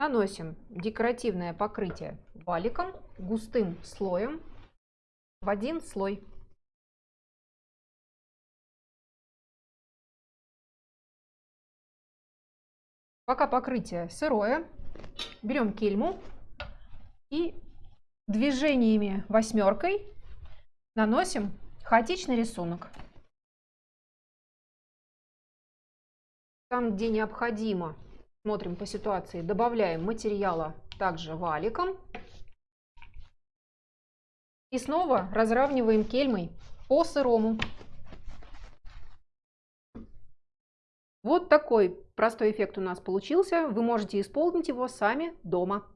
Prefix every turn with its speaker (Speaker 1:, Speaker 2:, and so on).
Speaker 1: Наносим декоративное покрытие валиком густым слоем в один слой. Пока покрытие сырое, берем кельму и движениями восьмеркой наносим хаотичный рисунок. Там, где необходимо, смотрим по ситуации, добавляем материала также валиком. И снова разравниваем кельмой по сырому. Вот такой простой эффект у нас получился. Вы можете исполнить его сами дома.